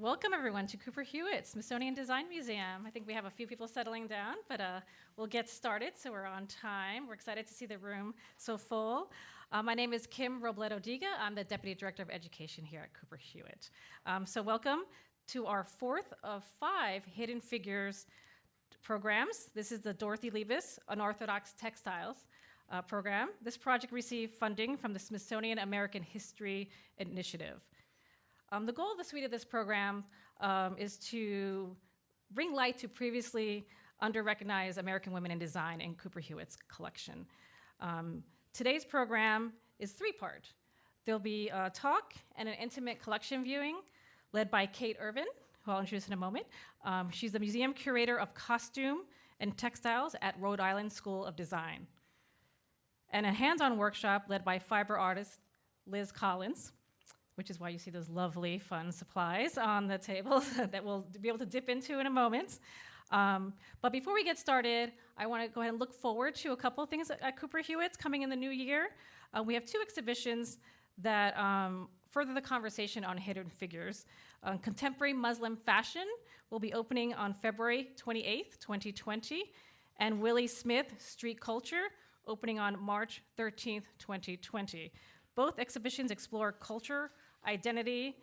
Welcome, everyone, to Cooper Hewitt Smithsonian Design Museum. I think we have a few people settling down, but uh, we'll get started so we're on time. We're excited to see the room so full. Uh, my name is Kim Robledo Diga. I'm the Deputy Director of Education here at Cooper Hewitt. Um, so, welcome to our fourth of five Hidden Figures programs. This is the Dorothy Liebes Unorthodox Textiles uh, program. This project received funding from the Smithsonian American History Initiative. Um, the goal of the suite of this program um, is to bring light to previously under-recognized American women in design in Cooper Hewitt's collection. Um, today's program is three-part. There'll be a talk and an intimate collection viewing led by Kate Irvin, who I'll introduce in a moment. Um, she's the museum curator of costume and textiles at Rhode Island School of Design. And a hands-on workshop led by fiber artist Liz Collins, which is why you see those lovely, fun supplies on the table that we'll be able to dip into in a moment. Um, but before we get started, I want to go ahead and look forward to a couple of things at, at Cooper Hewitt's coming in the new year. Uh, we have two exhibitions that um, further the conversation on hidden figures. Uh, contemporary Muslim fashion will be opening on February 28th, 2020, and Willie Smith Street Culture opening on March 13th, 2020. Both exhibitions explore culture, identity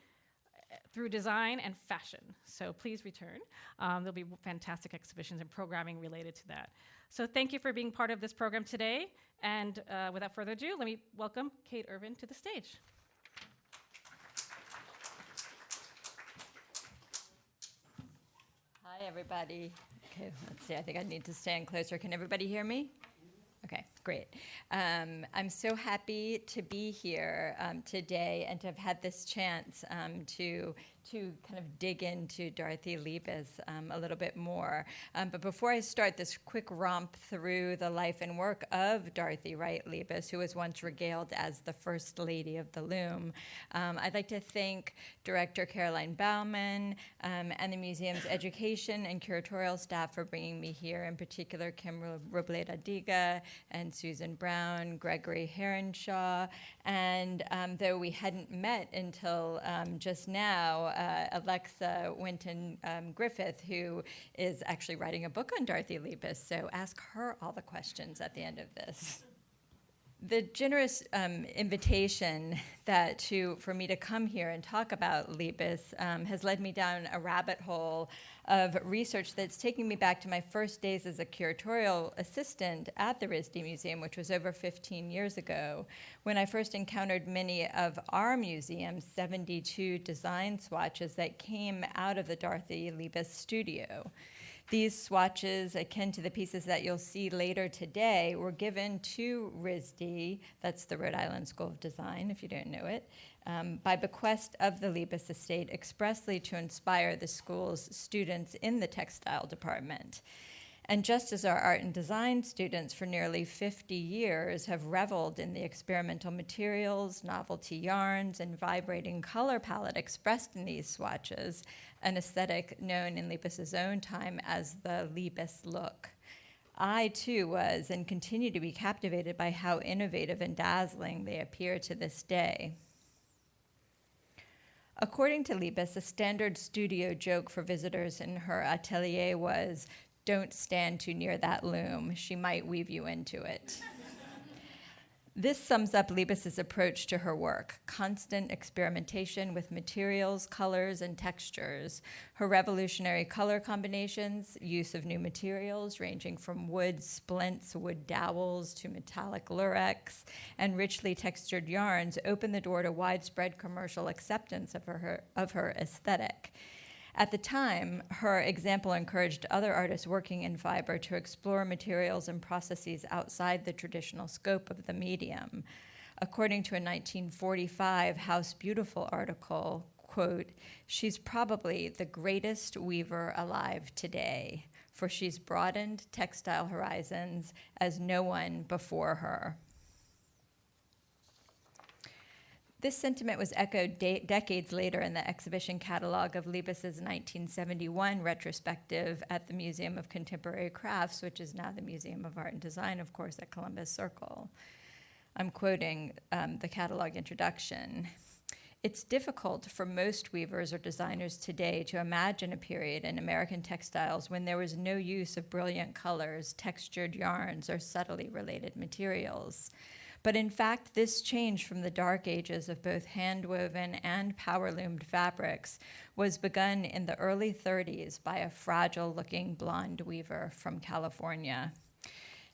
uh, through design and fashion. So please return. Um, there'll be fantastic exhibitions and programming related to that. So thank you for being part of this program today. And uh, without further ado, let me welcome Kate Irvin to the stage. Hi, everybody. Okay, let's see. I think I need to stand closer. Can everybody hear me? Okay, great. Um, I'm so happy to be here um, today and to have had this chance um, to to kind of dig into Dorothy Liebes um, a little bit more. Um, but before I start this quick romp through the life and work of Dorothy Wright Liebes, who was once regaled as the First Lady of the Loom, um, I'd like to thank Director Caroline Baumann um, and the museum's education and curatorial staff for bringing me here, in particular Kim Robledo Diga and Susan Brown, Gregory Herringshaw, and um, though we hadn't met until um, just now, uh, Alexa Winton um, Griffith, who is actually writing a book on Dorothy Liebes. So ask her all the questions at the end of this the generous um, invitation that to for me to come here and talk about Liebes um, has led me down a rabbit hole of research that's taking me back to my first days as a curatorial assistant at the RISD Museum, which was over 15 years ago, when I first encountered many of our museum's 72 design swatches that came out of the Dorothy Liebes studio. These swatches, akin to the pieces that you'll see later today, were given to RISD, that's the Rhode Island School of Design, if you don't know it, um, by bequest of the Liebes estate expressly to inspire the school's students in the textile department. And just as our art and design students for nearly 50 years have reveled in the experimental materials, novelty yarns, and vibrating color palette expressed in these swatches, an aesthetic known in Liebes's own time as the Liebes look. I too was and continue to be captivated by how innovative and dazzling they appear to this day. According to Liebes, a standard studio joke for visitors in her atelier was don't stand too near that loom. She might weave you into it. This sums up Liebes's approach to her work constant experimentation with materials, colors, and textures. Her revolutionary color combinations, use of new materials ranging from wood splints, wood dowels, to metallic lurex, and richly textured yarns open the door to widespread commercial acceptance of her, of her aesthetic. At the time, her example encouraged other artists working in fiber to explore materials and processes outside the traditional scope of the medium. According to a 1945 House Beautiful article, quote, she's probably the greatest weaver alive today, for she's broadened textile horizons as no one before her. This sentiment was echoed de decades later in the exhibition catalog of Liebes's 1971 retrospective at the Museum of Contemporary Crafts, which is now the Museum of Art and Design, of course, at Columbus Circle. I'm quoting um, the catalog introduction. It's difficult for most weavers or designers today to imagine a period in American textiles when there was no use of brilliant colors, textured yarns, or subtly related materials. But in fact, this change from the dark ages of both hand-woven and power-loomed fabrics was begun in the early 30s by a fragile-looking blonde weaver from California.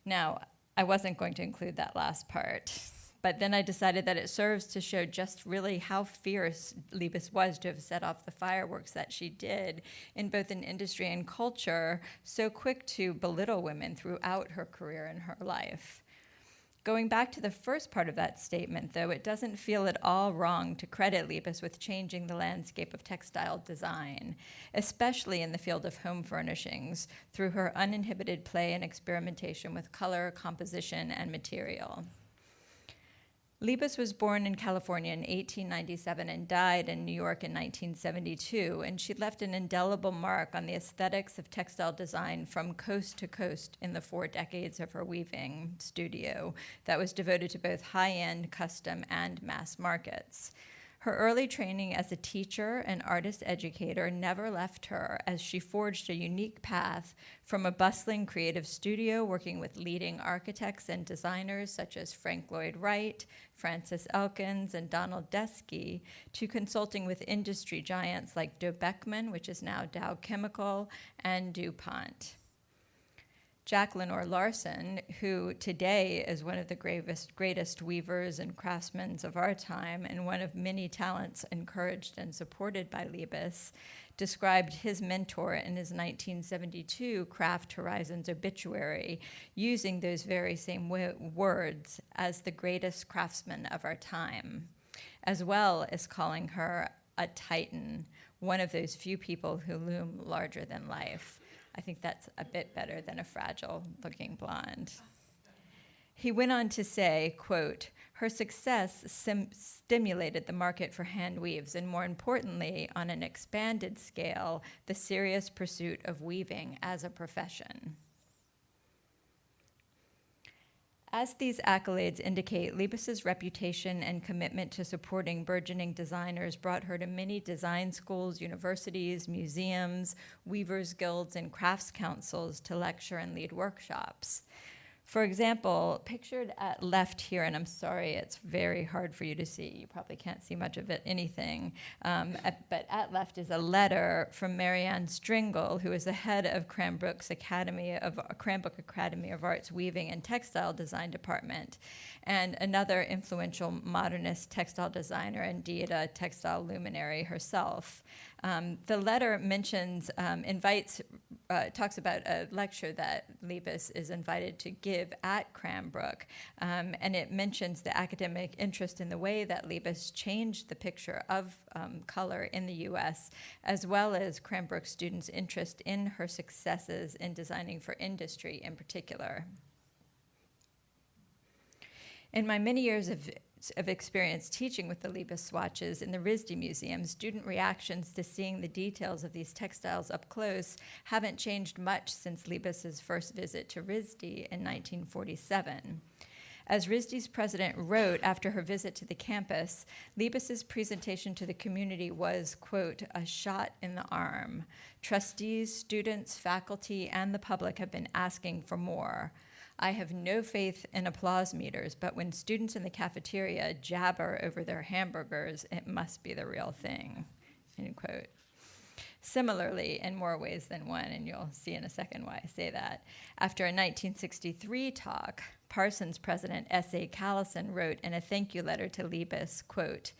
Now, I wasn't going to include that last part. But then I decided that it serves to show just really how fierce Liebes was to have set off the fireworks that she did in both an industry and culture, so quick to belittle women throughout her career and her life. Going back to the first part of that statement, though, it doesn't feel at all wrong to credit Liebes with changing the landscape of textile design, especially in the field of home furnishings, through her uninhibited play and experimentation with color, composition, and material. Liebes was born in California in 1897 and died in New York in 1972, and she left an indelible mark on the aesthetics of textile design from coast to coast in the four decades of her weaving studio that was devoted to both high-end, custom, and mass markets. Her early training as a teacher and artist educator never left her as she forged a unique path from a bustling creative studio working with leading architects and designers such as Frank Lloyd Wright, Frances Elkins, and Donald Deskey to consulting with industry giants like Dobeckmun, which is now Dow Chemical, and DuPont. Jack Lenor Larsen, who today is one of the gravest, greatest weavers and craftsmen of our time and one of many talents encouraged and supported by Liebes, described his mentor in his 1972 Craft Horizons obituary using those very same words as the greatest craftsman of our time, as well as calling her a titan, one of those few people who loom larger than life. I think that's a bit better than a fragile looking blonde. He went on to say, quote, her success stimulated the market for hand weaves and more importantly, on an expanded scale, the serious pursuit of weaving as a profession. As these accolades indicate, Liebes's reputation and commitment to supporting burgeoning designers brought her to many design schools, universities, museums, weavers' guilds, and crafts councils to lecture and lead workshops. For example, pictured at left here, and I'm sorry, it's very hard for you to see. You probably can't see much of it, anything. Um, at, but at left is a letter from Marianne Strengell, who is the head of Cranbrook's Academy of Cranbrook Academy of Arts Weaving and Textile Design Department, and another influential modernist textile designer, indeed a textile luminary herself. Um, the letter mentions, um, invites, uh, talks about a lecture that Liebes is invited to give at Cranbrook, um, and it mentions the academic interest in the way that Liebes changed the picture of um, color in the U.S., as well as Cranbrook students' interest in her successes in designing for industry in particular. In my many years of of experience teaching with the Liebes swatches in the RISD Museum, student reactions to seeing the details of these textiles up close haven't changed much since Liebes's first visit to RISD in 1947. As RISD's president wrote after her visit to the campus, Liebes's presentation to the community was, quote, a shot in the arm. Trustees, students, faculty, and the public have been asking for more. I have no faith in applause meters, but when students in the cafeteria jabber over their hamburgers, it must be the real thing, end quote. Similarly, in more ways than one, and you'll see in a second why I say that, after a 1963 talk, Parsons president S.A. Callison wrote in a thank you letter to Liebes, quote,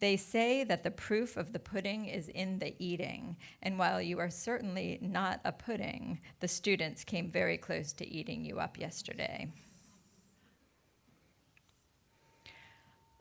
they say that the proof of the pudding is in the eating, and while you are certainly not a pudding, the students came very close to eating you up yesterday.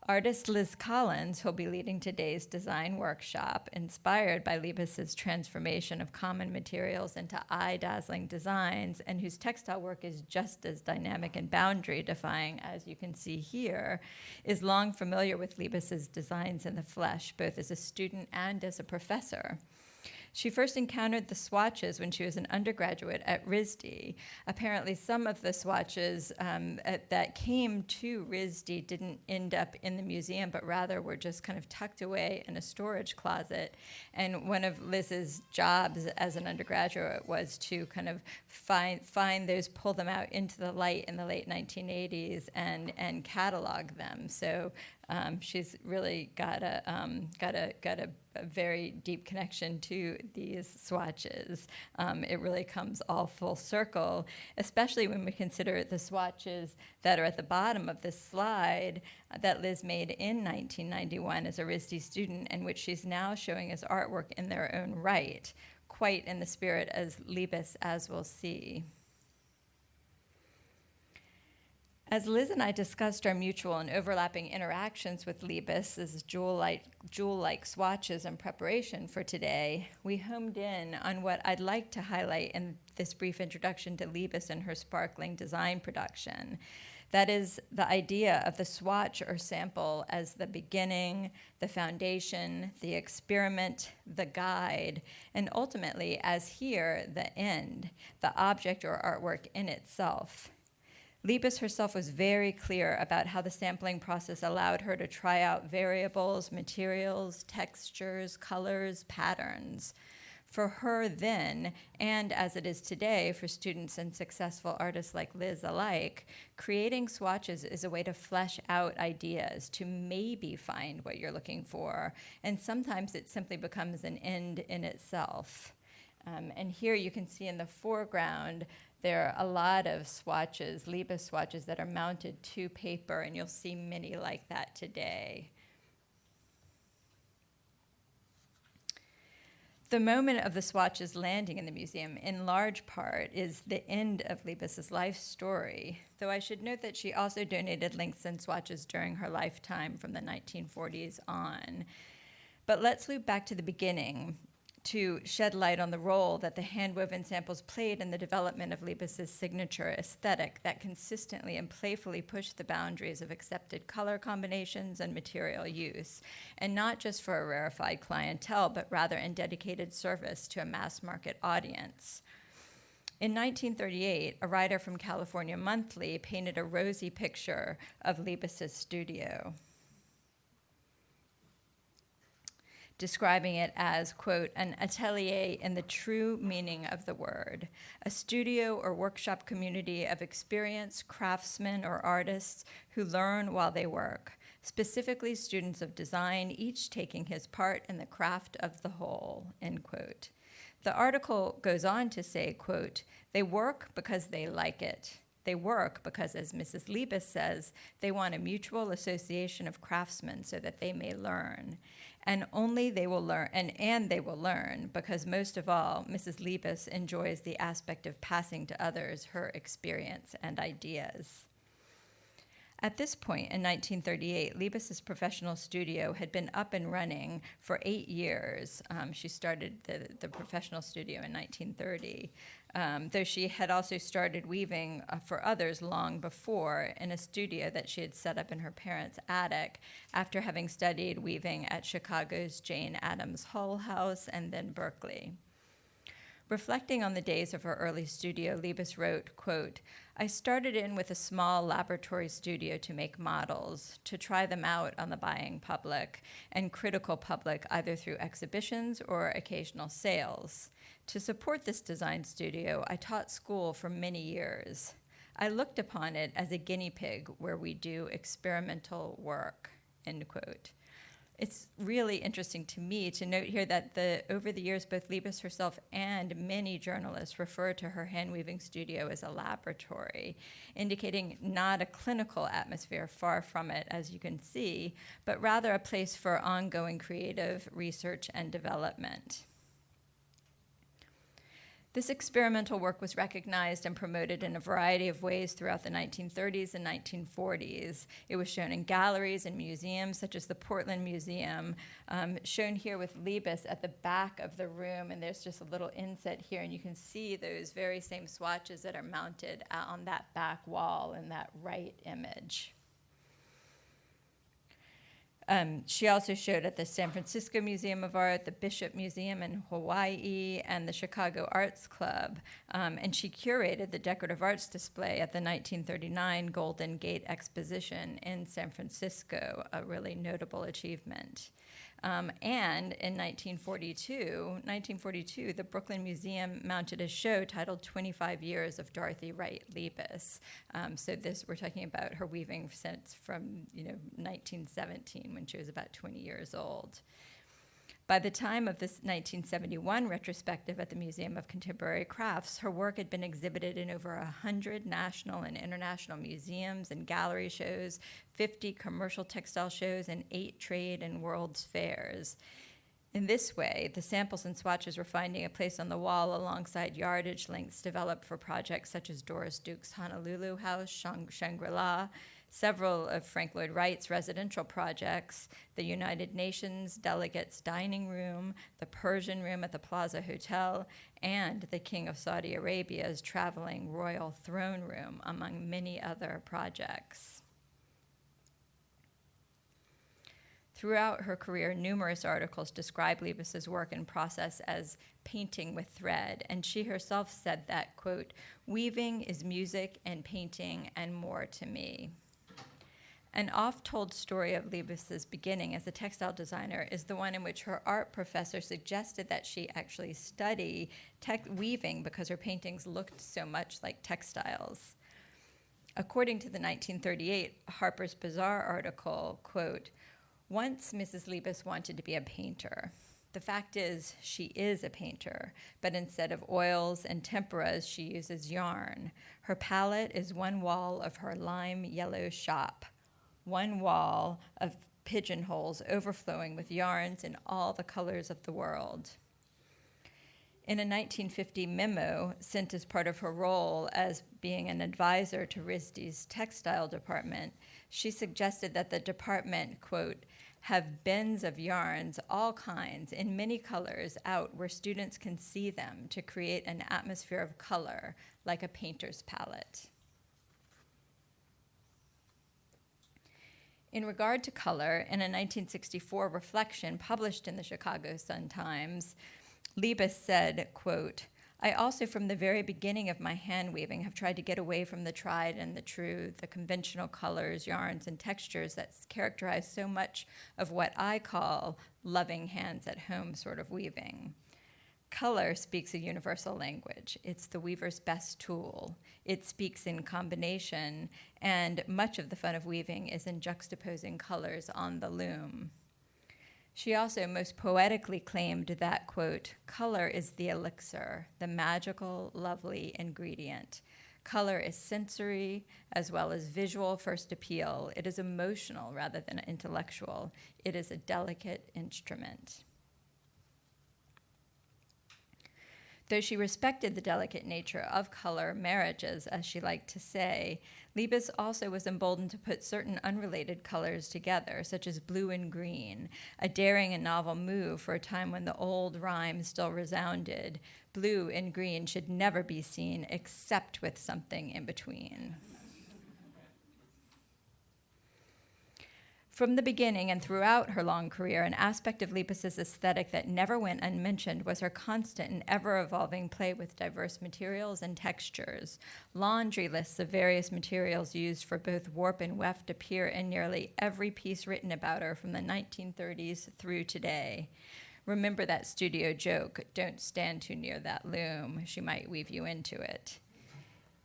Artist Liz Collins, who'll be leading today's design workshop, inspired by Liebes's transformation of common materials into eye-dazzling designs, and whose textile work is just as dynamic and boundary-defying as you can see here, is long familiar with Liebes's designs in the flesh, both as a student and as a professor. She first encountered the swatches when she was an undergraduate at RISD. Apparently, some of the swatches um, at, that came to RISD didn't end up in the museum, but rather were just kind of tucked away in a storage closet. And one of Liz's jobs as an undergraduate was to kind of find, find those, pull them out into the light in the late 1980s, and, and catalog them. So um, she's really got a um, got a got a, a, very deep connection to these swatches. Um, it really comes all full circle, especially when we consider the swatches that are at the bottom of this slide that Liz made in 1991 as a RISD student, and which she's now showing as artwork in their own right, quite in the spirit as Liebes, as we'll see. As Liz and I discussed our mutual and overlapping interactions with Liebes jewel-like, jewel-like swatches in preparation for today, we homed in on what I'd like to highlight in this brief introduction to Liebes and her sparkling design production. That is the idea of the swatch or sample as the beginning, the foundation, the experiment, the guide, and ultimately, as here, the end, the object or artwork in itself. Liebes herself was very clear about how the sampling process allowed her to try out variables, materials, textures, colors, patterns. For her then, and as it is today for students and successful artists like Liz alike, creating swatches is a way to flesh out ideas, to maybe find what you're looking for, and sometimes it simply becomes an end in itself. Um, and here you can see in the foreground there are a lot of swatches, Liebes swatches, that are mounted to paper, and you'll see many like that today. The moment of the swatches landing in the museum, in large part, is the end of Liebes's life story, though I should note that she also donated links and swatches during her lifetime from the 1940s on. But let's loop back to the beginning to shed light on the role that the handwoven samples played in the development of Liebes's signature aesthetic that consistently and playfully pushed the boundaries of accepted color combinations and material use, and not just for a rarefied clientele, but rather in dedicated service to a mass market audience. In 1938, a writer from California Monthly painted a rosy picture of Liebes's studio. Describing it as, quote, an atelier in the true meaning of the word, a studio or workshop community of experienced craftsmen or artists who learn while they work, specifically students of design, each taking his part in the craft of the whole, end quote. The article goes on to say, quote, they work because they like it. They work because, as Mrs. Liebes says, they want a mutual association of craftsmen so that they may learn and only they will learn and, and they will learn because most of all mrs liebes enjoys the aspect of passing to others her experience and ideas at this point in 1938, Liebes's professional studio had been up and running for eight years. Um, she started the, the professional studio in 1930 um, though she had also started weaving uh, for others long before in a studio that she had set up in her parents' attic after having studied weaving at Chicago's Jane Addams Hull House and then Berkeley. Reflecting on the days of her early studio, Liebes wrote, quote, I started in with a small laboratory studio to make models, to try them out on the buying public and critical public either through exhibitions or occasional sales. To support this design studio, I taught school for many years. I looked upon it as a guinea pig where we do experimental work, end quote. It's really interesting to me to note here that the, over the years, both Liebes herself and many journalists refer to her hand weaving studio as a laboratory, indicating not a clinical atmosphere, far from it, as you can see, but rather a place for ongoing creative research and development. This experimental work was recognized and promoted in a variety of ways throughout the 1930s and 1940s. It was shown in galleries and museums, such as the Portland Museum, um, shown here with Liebes at the back of the room. And there's just a little inset here, and you can see those very same swatches that are mounted on that back wall in that right image. Um, she also showed at the San Francisco Museum of Art, the Bishop Museum in Hawaii, and the Chicago Arts Club. Um, and she curated the decorative arts display at the 1939 Golden Gate Exposition in San Francisco, a really notable achievement. Um, and in 1942, 1942, the Brooklyn Museum mounted a show titled 25 Years of Dorothy Wright Liebes. Um, so this, we're talking about her weaving since from, you know, 1917 when she was about 20 years old. By the time of this 1971 retrospective at the Museum of Contemporary Crafts, her work had been exhibited in over 100 national and international museums and gallery shows, 50 commercial textile shows, and eight trade and world's fairs. In this way, the samples and swatches were finding a place on the wall alongside yardage links developed for projects such as Doris Duke's Honolulu House, Shangri La, several of Frank Lloyd Wright's residential projects, the United Nations Delegates Dining Room, the Persian Room at the Plaza Hotel, and the King of Saudi Arabia's traveling royal throne room, among many other projects. Throughout her career, numerous articles describe Liebes's work and process as painting with thread, and she herself said that, quote, weaving is music and painting and more to me. An oft told story of Liebes's beginning as a textile designer is the one in which her art professor suggested that she actually study weaving because her paintings looked so much like textiles. According to the 1938 Harper's Bazaar article, quote, once Mrs. Liebes wanted to be a painter. The fact is, she is a painter, but instead of oils and temperas, she uses yarn. Her palette is one wall of her lime yellow shop one wall of pigeonholes overflowing with yarns in all the colors of the world. In a 1950 memo sent as part of her role as being an advisor to RISD's textile department, she suggested that the department, quote, have bins of yarns, all kinds, in many colors, out where students can see them to create an atmosphere of color, like a painter's palette. In regard to color, in a 1964 reflection published in the Chicago Sun-Times, Liebes said, quote, I also, from the very beginning of my hand weaving, have tried to get away from the tried and the true, the conventional colors, yarns, and textures that characterize so much of what I call loving hands at home sort of weaving. Color speaks a universal language. It's the weaver's best tool. It speaks in combination, and much of the fun of weaving is in juxtaposing colors on the loom. She also most poetically claimed that, quote, color is the elixir, the magical, lovely ingredient. Color is sensory as well as visual first appeal. It is emotional rather than intellectual. It is a delicate instrument. Though she respected the delicate nature of color marriages, as she liked to say, Liebes also was emboldened to put certain unrelated colors together, such as blue and green, a daring and novel move for a time when the old rhyme still resounded. Blue and green should never be seen except with something in between. From the beginning and throughout her long career, an aspect of Liebes's aesthetic that never went unmentioned was her constant and ever evolving play with diverse materials and textures. Laundry lists of various materials used for both warp and weft appear in nearly every piece written about her from the 1930s through today. Remember that studio joke don't stand too near that loom, she might weave you into it.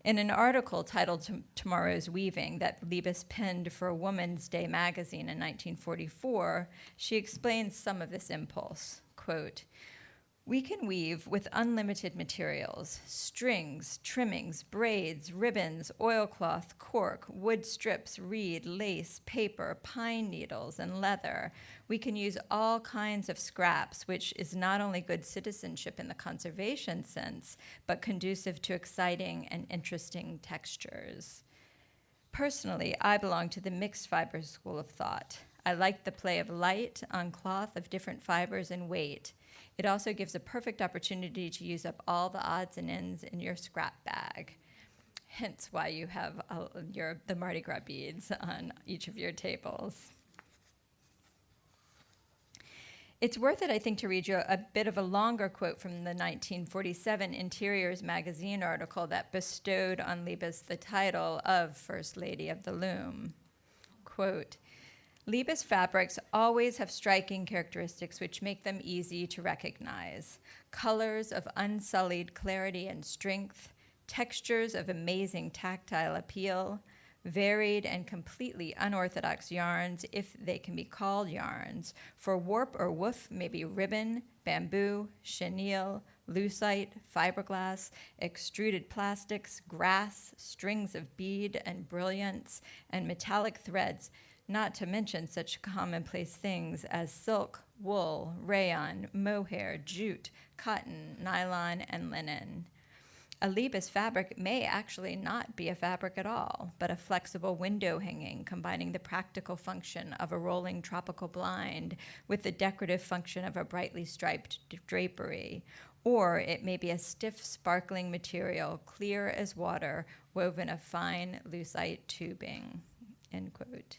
In an article titled Tomorrow's Weaving that Liebes penned for a Woman's Day magazine in 1944, she explains some of this impulse. Quote, we can weave with unlimited materials strings, trimmings, braids, ribbons, oilcloth, cork, wood strips, reed, lace, paper, pine needles, and leather. We can use all kinds of scraps, which is not only good citizenship in the conservation sense, but conducive to exciting and interesting textures. Personally, I belong to the mixed fibers school of thought. I like the play of light on cloth of different fibers and weight it also gives a perfect opportunity to use up all the odds and ends in your scrap bag. Hence why you have uh, your, the Mardi Gras beads on each of your tables. It's worth it, I think, to read you a bit of a longer quote from the 1947 Interiors magazine article that bestowed on Liebes the title of First Lady of the Loom. Quote, Liebes fabrics always have striking characteristics which make them easy to recognize. Colors of unsullied clarity and strength, textures of amazing tactile appeal, varied and completely unorthodox yarns, if they can be called yarns. For warp or woof may be ribbon, bamboo, chenille, lucite, fiberglass, extruded plastics, grass, strings of bead and brilliants, and metallic threads, not to mention such commonplace things as silk, wool, rayon, mohair, jute, cotton, nylon, and linen. A Liebes fabric may actually not be a fabric at all, but a flexible window hanging combining the practical function of a rolling tropical blind with the decorative function of a brightly striped drapery. Or it may be a stiff, sparkling material, clear as water, woven of fine lucite tubing. End quote.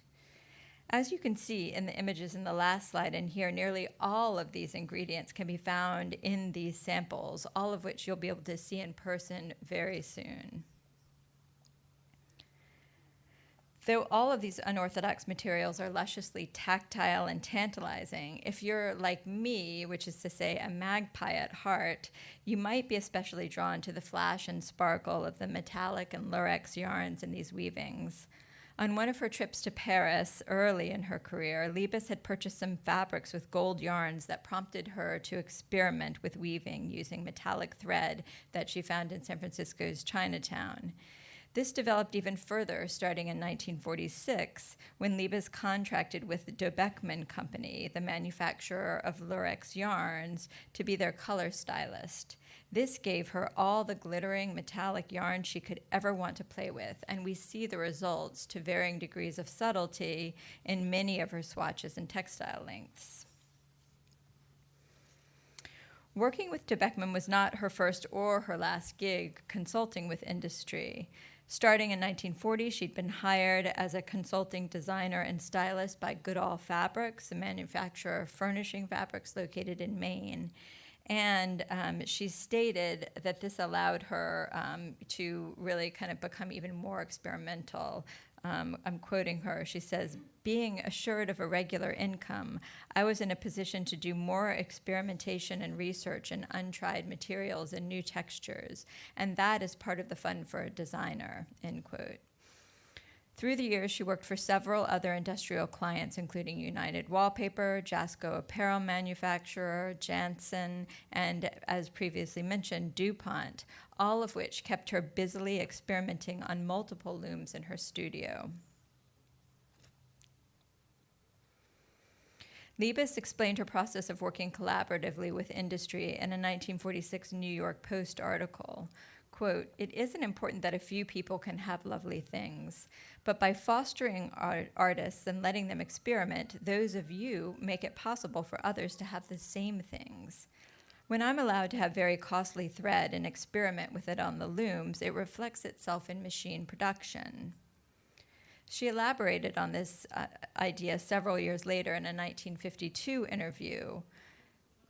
As you can see in the images in the last slide and here, nearly all of these ingredients can be found in these samples, all of which you'll be able to see in person very soon. Though all of these unorthodox materials are lusciously tactile and tantalizing, if you're like me, which is to say a magpie at heart, you might be especially drawn to the flash and sparkle of the metallic and lurex yarns in these weavings. On one of her trips to Paris early in her career, Liebes had purchased some fabrics with gold yarns that prompted her to experiment with weaving using metallic thread that she found in San Francisco's Chinatown. This developed even further starting in 1946 when Liebes contracted with Dobeckmun Company, the manufacturer of Lurex yarns, to be their color stylist. This gave her all the glittering metallic yarn she could ever want to play with, and we see the results to varying degrees of subtlety in many of her swatches and textile lengths. Working with Dobeckmun was not her first or her last gig consulting with industry. Starting in 1940, she'd been hired as a consulting designer and stylist by Goodall Fabrics, a manufacturer of furnishing fabrics located in Maine. And um, she stated that this allowed her um, to really kind of become even more experimental. Um, I'm quoting her. She says, Being assured of a regular income, I was in a position to do more experimentation and research in untried materials and new textures. And that is part of the fun for a designer, end quote. Through the years, she worked for several other industrial clients, including United Wallpaper, Jasco Apparel Manufacturer, Jantzen, and, as previously mentioned, DuPont, all of which kept her busily experimenting on multiple looms in her studio. Liebes explained her process of working collaboratively with industry in a 1946 New York Post article quote, it isn't important that a few people can have lovely things, but by fostering art- artists and letting them experiment, those of you make it possible for others to have the same things. When I'm allowed to have very costly thread and experiment with it on the looms, it reflects itself in machine production. She elaborated on this uh, idea several years later in a 1952 interview.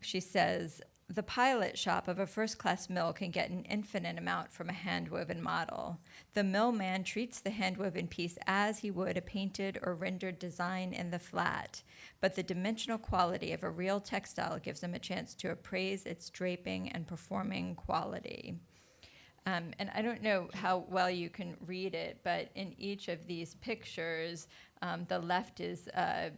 She says, the pilot shop of a first class mill can get an infinite amount from a handwoven model. The millman treats the handwoven piece as he would a painted or rendered design in the flat, but the dimensional quality of a real textile gives him a chance to appraise its draping and performing quality. Um, and I don't know how well you can read it, but in each of these pictures, um, the left is uh,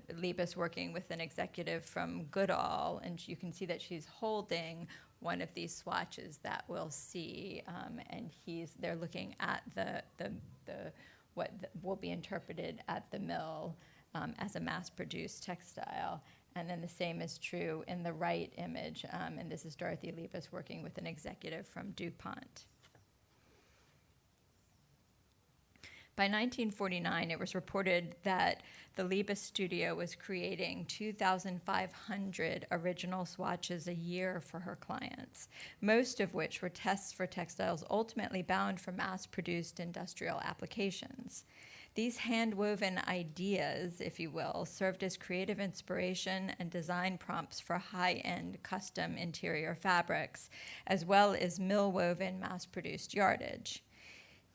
working with an executive from Goodall, and you can see that she's holding one of these swatches that we'll see, um, and he's they're looking at the the, the what the, will be interpreted at the mill um, as a mass-produced textile. And then the same is true in the right image, um, and this is Dorothy Liebes working with an executive from DuPont. By 1949, it was reported that the Liebes studio was creating 2,500 original swatches a year for her clients, most of which were tests for textiles ultimately bound for mass produced industrial applications. These hand-woven ideas, if you will, served as creative inspiration and design prompts for high-end custom interior fabrics, as well as mill-woven mass-produced yardage.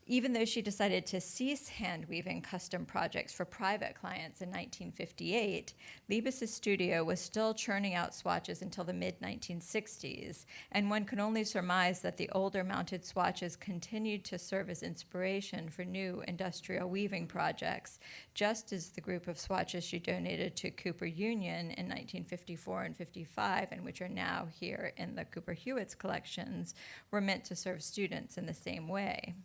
Even though she decided to cease hand weaving custom projects for private clients in 1958, Liebes's studio was still churning out swatches until the mid 1960s, and one can only surmise that the older mounted swatches continued to serve as inspiration for new industrial weaving projects, just as the group of swatches she donated to Cooper Union in 1954 and 55, and which are now here in the Cooper Hewitt's collections, were meant to serve students in the same way.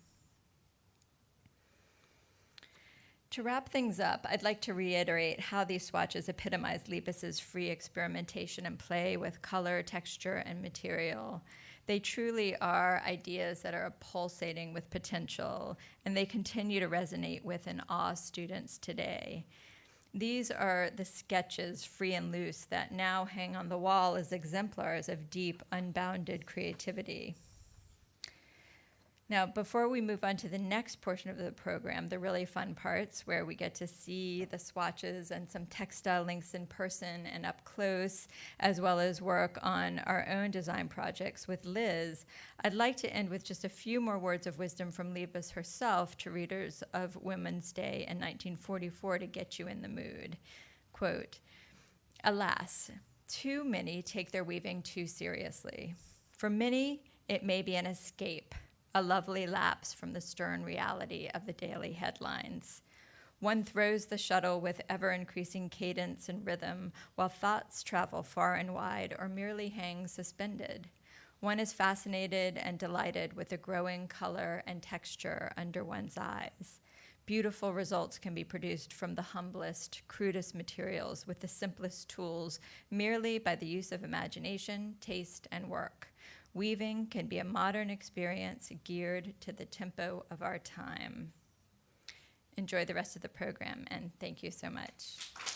To wrap things up, I'd like to reiterate how these swatches epitomize Liebes's free experimentation and play with color, texture, and material. They truly are ideas that are pulsating with potential, and they continue to resonate with and awe students today. These are the sketches, free and loose, that now hang on the wall as exemplars of deep, unbounded creativity. Now, before we move on to the next portion of the program, the really fun parts where we get to see the swatches and some textile links in person and up close, as well as work on our own design projects with Liz, I'd like to end with just a few more words of wisdom from Liebes herself to readers of Women's Day in 1944 to get you in the mood. Quote, Alas, too many take their weaving too seriously. For many, it may be an escape a lovely lapse from the stern reality of the daily headlines. One throws the shuttle with ever increasing cadence and rhythm while thoughts travel far and wide or merely hang suspended. One is fascinated and delighted with the growing color and texture under one's eyes. Beautiful results can be produced from the humblest, crudest materials with the simplest tools merely by the use of imagination, taste, and work. Weaving can be a modern experience geared to the tempo of our time. Enjoy the rest of the program, and thank you so much.